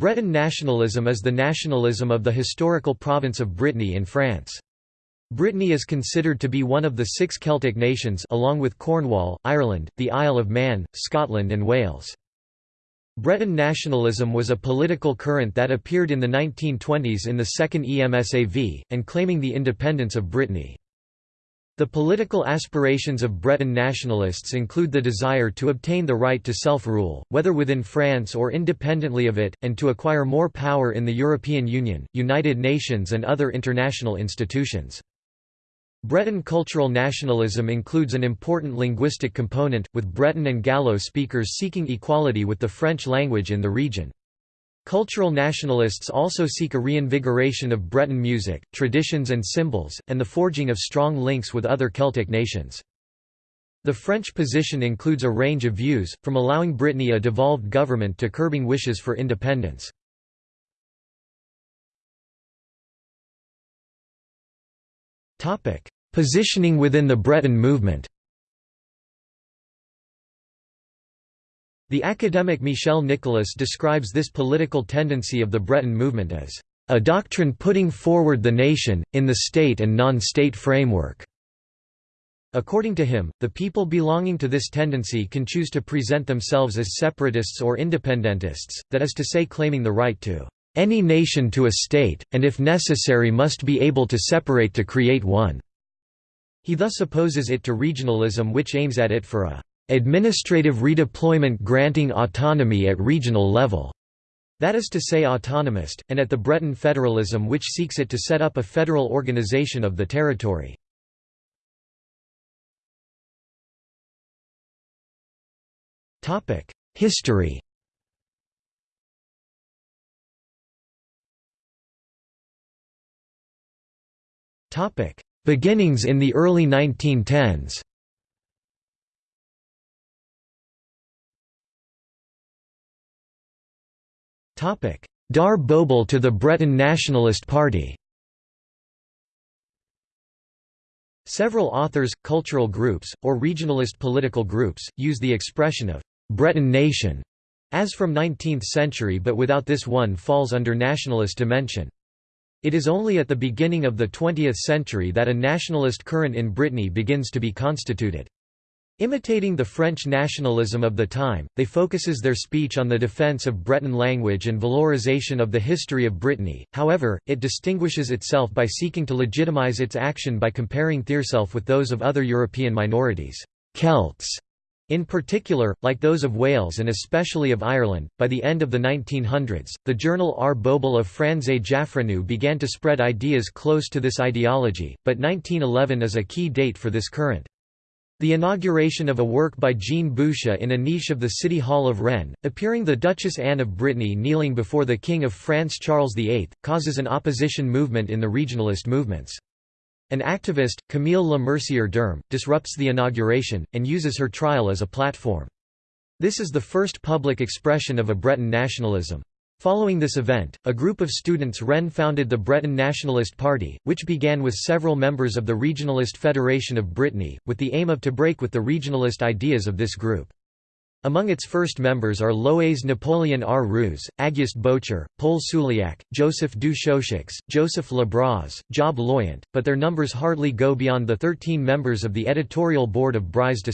Breton nationalism is the nationalism of the historical province of Brittany in France. Brittany is considered to be one of the six Celtic nations along with Cornwall, Ireland, the Isle of Man, Scotland and Wales. Breton nationalism was a political current that appeared in the 1920s in the Second EMSAV, and claiming the independence of Brittany. The political aspirations of Breton nationalists include the desire to obtain the right to self-rule, whether within France or independently of it, and to acquire more power in the European Union, United Nations and other international institutions. Breton cultural nationalism includes an important linguistic component, with Breton and Gallo speakers seeking equality with the French language in the region. Cultural nationalists also seek a reinvigoration of Breton music, traditions and symbols, and the forging of strong links with other Celtic nations. The French position includes a range of views, from allowing Brittany a devolved government to curbing wishes for independence. Positioning within the Breton movement The academic Michel Nicolas describes this political tendency of the Breton movement as a doctrine putting forward the nation, in the state and non-state framework. According to him, the people belonging to this tendency can choose to present themselves as separatists or independentists, that is to say claiming the right to any nation to a state, and if necessary must be able to separate to create one. He thus opposes it to regionalism which aims at it for a administrative redeployment granting autonomy at regional level. That is to say autonomist, and at the Breton federalism which seeks it to set up a federal organization of the territory. History Beginnings in the early 1910s Dar Bobal to the Breton Nationalist Party Several authors, cultural groups, or regionalist political groups, use the expression of «Breton nation» as from 19th century but without this one falls under nationalist dimension. It is only at the beginning of the 20th century that a nationalist current in Brittany begins to be constituted. Imitating the French nationalism of the time, they focuses their speech on the defense of Breton language and valorization of the history of Brittany, however, it distinguishes itself by seeking to legitimize its action by comparing theirself with those of other European minorities Celts", in particular, like those of Wales and especially of Ireland, by the end of the 1900s, the journal Ar Bobl of Franze Jaffrennou began to spread ideas close to this ideology, but 1911 is a key date for this current. The inauguration of a work by Jean Boucher in a niche of the City Hall of Rennes, appearing the Duchess Anne of Brittany kneeling before the King of France Charles VIII, causes an opposition movement in the regionalist movements. An activist, Camille Le Mercier d'Erm, disrupts the inauguration, and uses her trial as a platform. This is the first public expression of a Breton nationalism. Following this event, a group of students Rennes founded the Breton Nationalist Party, which began with several members of the Regionalist Federation of Brittany, with the aim of to break with the regionalist ideas of this group. Among its first members are Louis Napoleon Le Roux, Auguste Bocher, Paul Souliac, Joseph du Chauchix, Joseph Labraz, Job Loyant, but their numbers hardly go beyond the 13 members of the editorial board of Brise des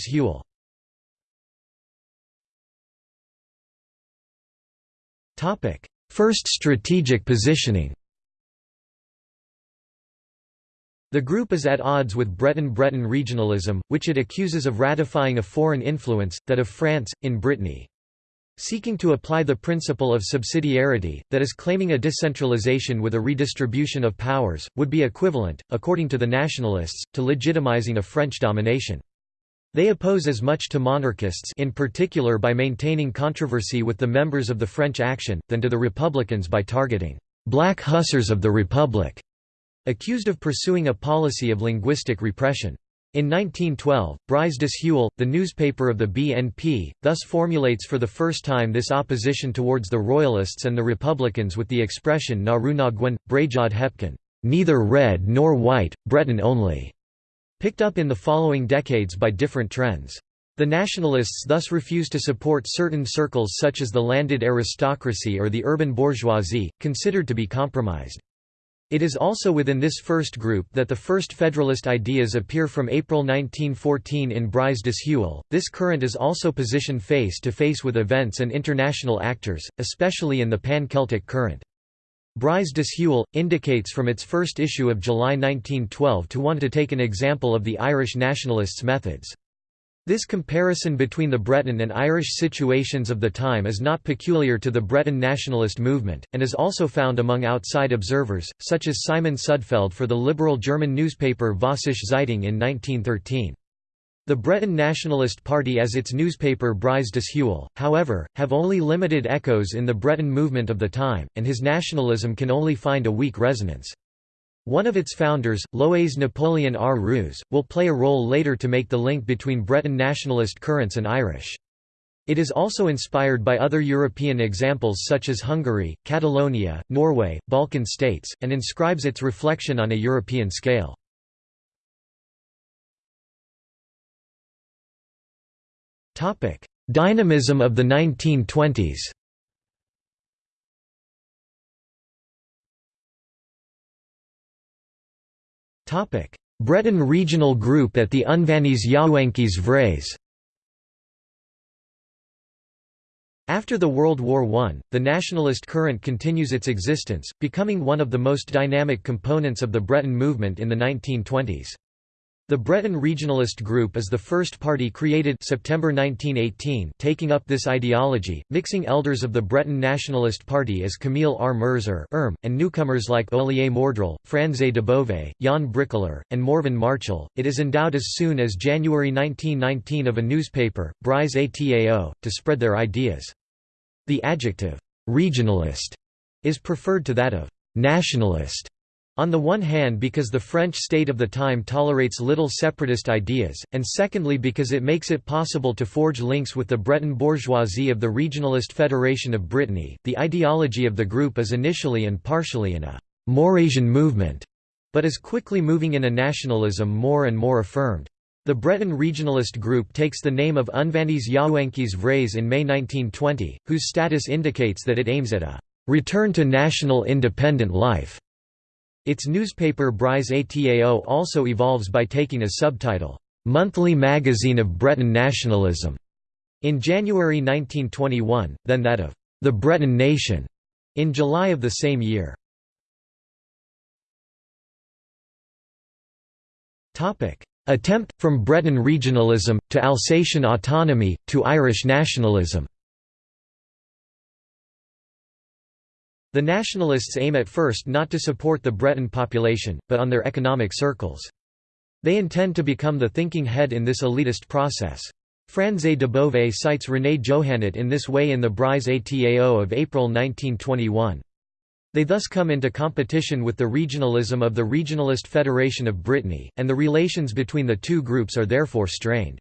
Heuel. First strategic positioning The group is at odds with Breton-Breton regionalism, which it accuses of ratifying a foreign influence, that of France, in Brittany. Seeking to apply the principle of subsidiarity, that is claiming a decentralization with a redistribution of powers, would be equivalent, according to the nationalists, to legitimizing a French domination. They oppose as much to monarchists in particular by maintaining controversy with the members of the French Action, than to the Republicans by targeting «black hussars of the Republic», accused of pursuing a policy of linguistic repression. In 1912, Brise des Heuel, the newspaper of the BNP, thus formulates for the first time this opposition towards the Royalists and the Republicans with the expression na ru na gwen, Brajod Hepkin, neither red nor white, Breton only picked up in the following decades by different trends. The nationalists thus refuse to support certain circles such as the landed aristocracy or the urban bourgeoisie, considered to be compromised. It is also within this first group that the first Federalist ideas appear from April 1914 in Breiz Dishual. This current is also positioned face to face with events and international actors, especially in the pan-Celtic current. Breiz Dishual, indicates from its first issue of July 1912 to want to take an example of the Irish nationalists' methods. This comparison between the Breton and Irish situations of the time is not peculiar to the Breton nationalist movement, and is also found among outside observers, such as Simon Sudfeld for the liberal German newspaper Vossische Zeitung in 1913. The Breton Nationalist Party as its newspaper Breiz Dishual, however, have only limited echoes in the Breton movement of the time, and his nationalism can only find a weak resonance. One of its founders, Louis Napoleon Le Roux, will play a role later to make the link between Breton nationalist currents and Irish. It is also inspired by other European examples such as Hungary, Catalonia, Norway, Balkan states, and inscribes its reflection on a European scale. Dynamism of the 1920s Topic: Breton regional group at the Unvaniez Yaouankiz Breiz After the World War I, the nationalist current continues its existence, becoming one of the most dynamic components of the Breton movement in the 1920s. The Breton Regionalist Group is the first party created September 1918 taking up this ideology, mixing elders of the Breton Nationalist Party as Camille R. Merzer and newcomers like Olier Mordrel, Franze de Beauvais, Jan Bricolaer, and Morvan Marchal. It is endowed as soon as January 1919 of a newspaper, Breiz Atao, to spread their ideas. The adjective, regionalist, is preferred to that of nationalist on the one hand because the French state of the time tolerates little separatist ideas, and secondly because it makes it possible to forge links with the Breton bourgeoisie of the Regionalist Federation of Brittany. The ideology of the group is initially and partially in a Maurrassian movement, but is quickly moving in a nationalism more and more affirmed. The Breton regionalist group takes the name of Unvaniez Yaouankiz Breiz in May 1920, whose status indicates that it aims at a return to national independent life. Its newspaper Breiz Atao also evolves by taking a subtitle, "'Monthly Magazine of Breton Nationalism' in January 1921, then that of "'The Breton Nation' in July of the same year. Attempt, from Breton regionalism, to Alsatian autonomy, to Irish nationalism The nationalists aim at first not to support the Breton population, but on their economic circles. They intend to become the thinking head in this elitist process. Franze de Beauvais cites René Johannet in this way in the Breiz Atao of April 1921. They thus come into competition with the regionalism of the Regionalist Federation of Brittany, and the relations between the two groups are therefore strained.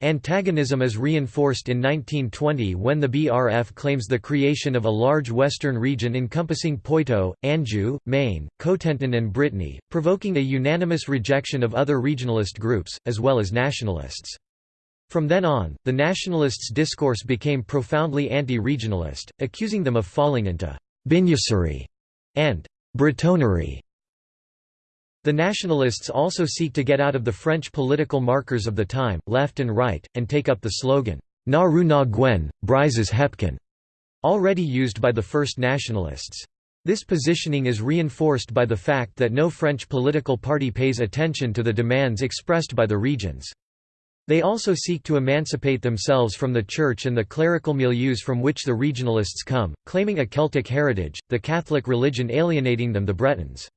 Antagonism is reinforced in 1920 when the BRF claims the creation of a large western region encompassing Poitou, Anjou, Maine, Cotentin and Brittany, provoking a unanimous rejection of other regionalist groups, as well as nationalists. From then on, the nationalists' discourse became profoundly anti-regionalist, accusing them of falling into «biniouserie» and «bretonnerie». The nationalists also seek to get out of the French political markers of the time, left and right, and take up the slogan, Na Ru na Gwen, Brises Hepkin, already used by the first nationalists. This positioning is reinforced by the fact that no French political party pays attention to the demands expressed by the regions. They also seek to emancipate themselves from the church and the clerical milieus from which the regionalists come, claiming a Celtic heritage, the Catholic religion alienating them the Bretons.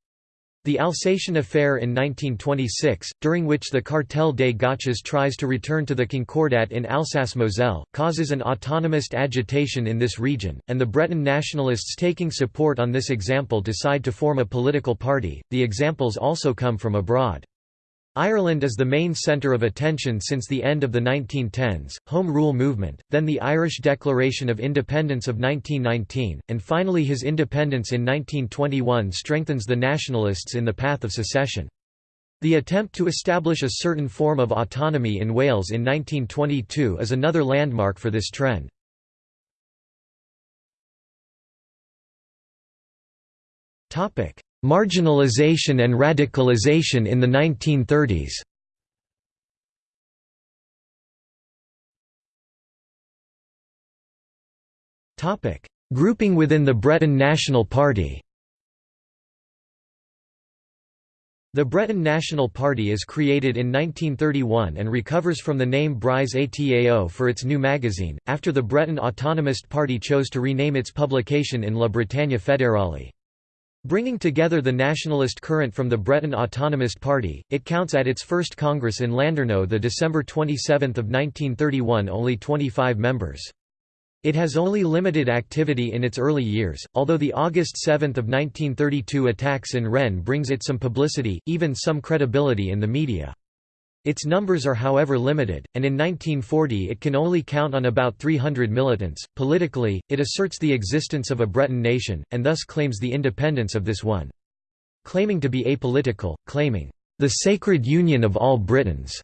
The Alsatian affair in 1926, during which the Cartel des Gauches tries to return to the Concordat in Alsace-Moselle, causes an autonomist agitation in this region, and the Breton nationalists taking support on this example decide to form a political party. The examples also come from abroad. Ireland is the main centre of attention since the end of the 1910s, Home Rule movement, then the Irish Declaration of Independence of 1919, and finally his independence in 1921 strengthens the nationalists in the path of secession. The attempt to establish a certain form of autonomy in Wales in 1922 is another landmark for this trend. Marginalization and radicalization in the 1930s Grouping within the Breton National Party. The Breton National Party is created in 1931 and recovers from the name Breiz Atao for its new magazine, after the Breton Autonomist Party chose to rename its publication in La Bretagne Fédérale. Bringing together the nationalist current from the Breton Autonomist Party, it counts at its first congress in Landerneau the December 27 of 1931 only 25 members. It has only limited activity in its early years, although the August 7 of 1932 attacks in Rennes brings it some publicity, even some credibility in the media. Its numbers are however limited, and in 1940 it can only count on about 300 militants. Politically, it asserts the existence of a Breton nation, and thus claims the independence of this one. Claiming to be apolitical, claiming, the sacred union of all Britons,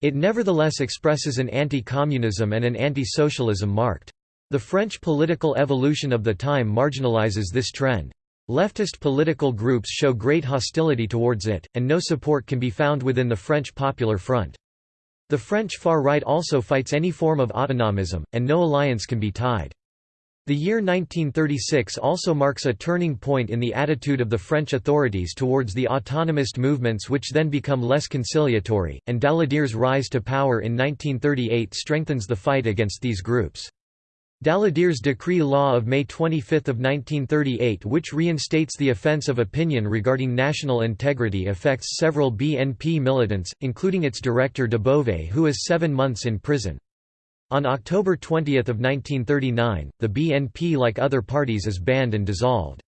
it nevertheless expresses an anti-communism and an anti-socialism marked. The French political evolution of the time marginalizes this trend. Leftist political groups show great hostility towards it, and no support can be found within the French Popular Front. The French far right also fights any form of autonomism, and no alliance can be tied. The year 1936 also marks a turning point in the attitude of the French authorities towards the autonomist movements which then become less conciliatory, and Daladier's rise to power in 1938 strengthens the fight against these groups. Daladier's decree law of May 25, 1938 which reinstates the offence of opinion regarding national integrity affects several BNP militants, including its director de Beauvais who is seven months in prison. On October 20 of 1939, the BNP like other parties is banned and dissolved.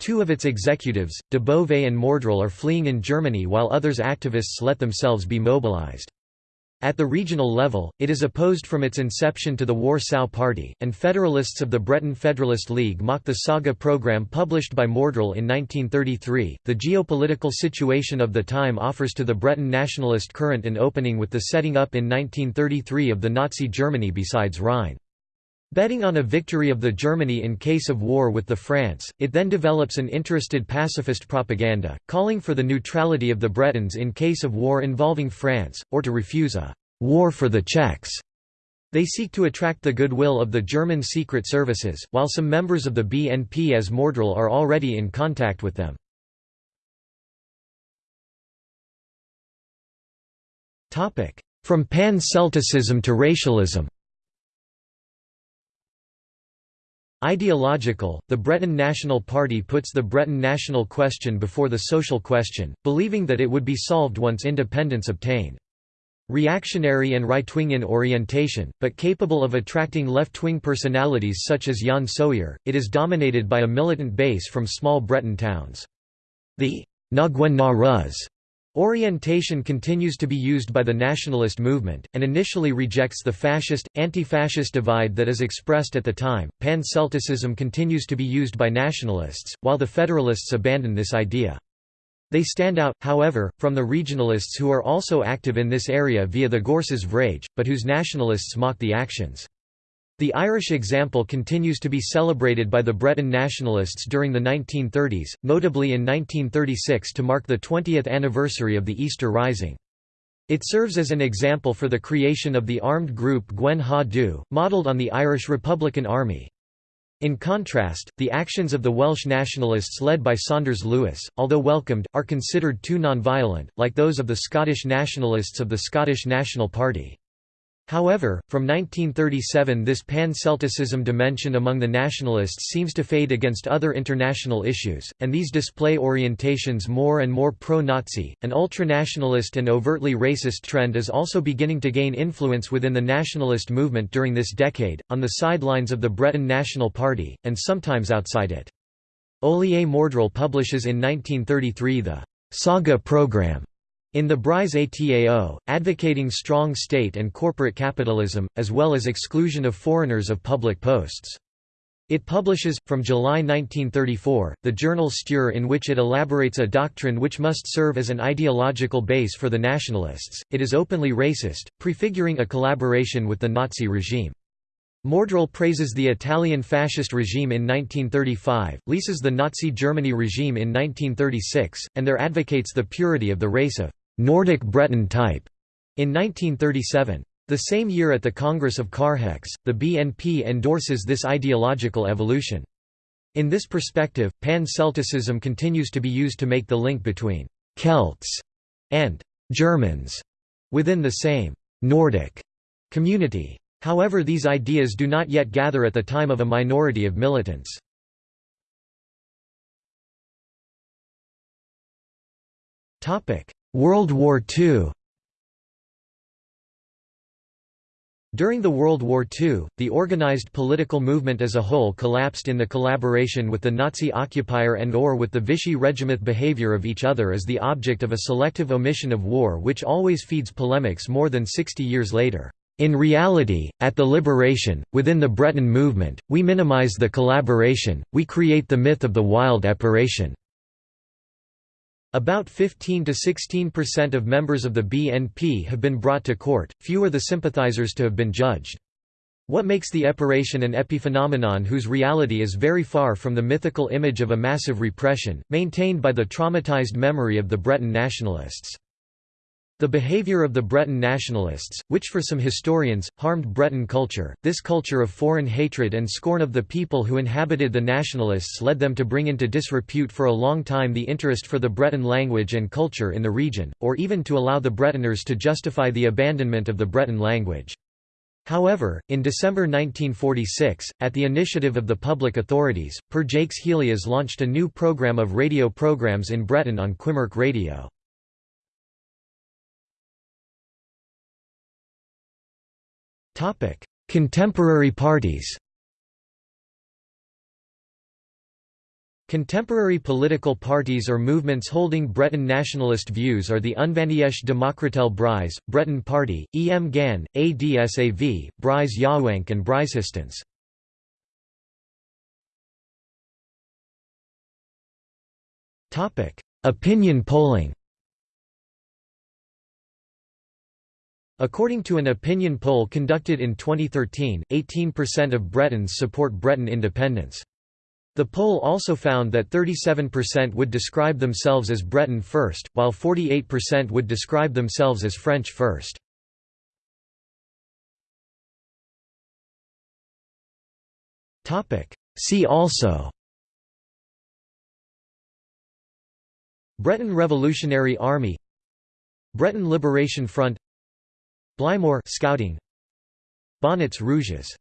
Two of its executives, de Beauvais and Mordrel are fleeing in Germany while others activists let themselves be mobilized. At the regional level, it is opposed from its inception to the Warsaw Party, and Federalists of the Breton Federalist League mock the saga program published by Mordrel in 1933. The geopolitical situation of the time offers to the Breton nationalist current an opening with the setting up in 1933 of the Nazi Germany besides Rhine. Betting on a victory of the Germany in case of war with the France, it then develops an interested pacifist propaganda, calling for the neutrality of the Bretons in case of war involving France, or to refuse a «war for the Czechs». They seek to attract the goodwill of the German secret services, while some members of the BNP as Mordrel are already in contact with them. From pan-Celticism to racialism Ideological, the Breton National Party puts the Breton national question before the social question, believing that it would be solved once independence obtained. Reactionary and right-wing in orientation, but capable of attracting left-wing personalities such as Yann Sohier, it is dominated by a militant base from small Breton towns. The Ngwen na Rus Orientation continues to be used by the nationalist movement, and initially rejects the fascist, anti-fascist divide that is expressed at the time. Pan-Celticism continues to be used by nationalists, while the Federalists abandon this idea. They stand out, however, from the regionalists who are also active in this area via the Gorsas Vrage, but whose nationalists mock the actions. The Irish example continues to be celebrated by the Breton nationalists during the 1930s, notably in 1936 to mark the 20th anniversary of the Easter Rising. It serves as an example for the creation of the armed group Gwen Ha Du, modelled on the Irish Republican Army. In contrast, the actions of the Welsh nationalists led by Saunders Lewis, although welcomed, are considered too non-violent, like those of the Scottish nationalists of the Scottish National Party. However, from 1937 this pan-Celticism dimension among the nationalists seems to fade against other international issues, and these display orientations more and more pro-Nazi. An ultranationalist and overtly racist trend is also beginning to gain influence within the nationalist movement during this decade, on the sidelines of the Breton National Party, and sometimes outside it. Olier Mordrel publishes in 1933 the Saga Program in the Breiz Atao, advocating strong state and corporate capitalism, as well as exclusion of foreigners of public posts. It publishes, from July 1934, the journal Stur in which it elaborates a doctrine which must serve as an ideological base for the nationalists. It is openly racist, prefiguring a collaboration with the Nazi regime. Mordrel praises the Italian fascist regime in 1935, leases the Nazi Germany regime in 1936, and there advocates the purity of the race of Nordic Breton type in 1937. The same year at the Congress of Carhaix, the BNP endorses this ideological evolution. In this perspective, pan-Celticism continues to be used to make the link between «Celts» and «Germans» within the same «Nordic» community. However these ideas do not yet gather at the time of a minority of militants. World War II During the World War II, the organized political movement as a whole collapsed in the collaboration with the Nazi occupier and or with the Vichy regiment behavior of each other as the object of a selective omission of war which always feeds polemics more than 60 years later. In reality, at the liberation, within the Breton movement, we minimize the collaboration, we create the myth of the wild epuration. About 15 to 16% of members of the BNP have been brought to court, few the sympathizers to have been judged. What makes the epuration an epiphenomenon whose reality is very far from the mythical image of a massive repression, maintained by the traumatized memory of the Breton nationalists. The behavior of the Breton nationalists, which for some historians, harmed Breton culture, this culture of foreign hatred and scorn of the people who inhabited the nationalists led them to bring into disrepute for a long time the interest for the Breton language and culture in the region, or even to allow the Bretoners to justify the abandonment of the Breton language. However, in December 1946, at the initiative of the public authorities, Per Jacques Helias launched a new program of radio programs in Breton on Quimerc'h Radio. Contemporary parties Contemporary political parties or movements holding Breton nationalist views are the Unvaniezh Demokratel Breizh, Breton Party, Emgann, ADSAV, Brise Yawank and Breizhistance. Opinion polling According to an opinion poll conducted in 2013, 18% of Bretons support Breton independence. The poll also found that 37% would describe themselves as Breton first, while 48% would describe themselves as French first. See also Breton Revolutionary Army Breton Liberation Front Bleimor scouting. Bonnets Rouges